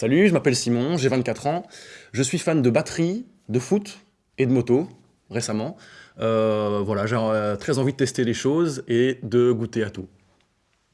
Salut, je m'appelle Simon, j'ai 24 ans. Je suis fan de batterie, de foot et de moto, récemment. Euh, voilà, j'ai euh, très envie de tester les choses et de goûter à tout.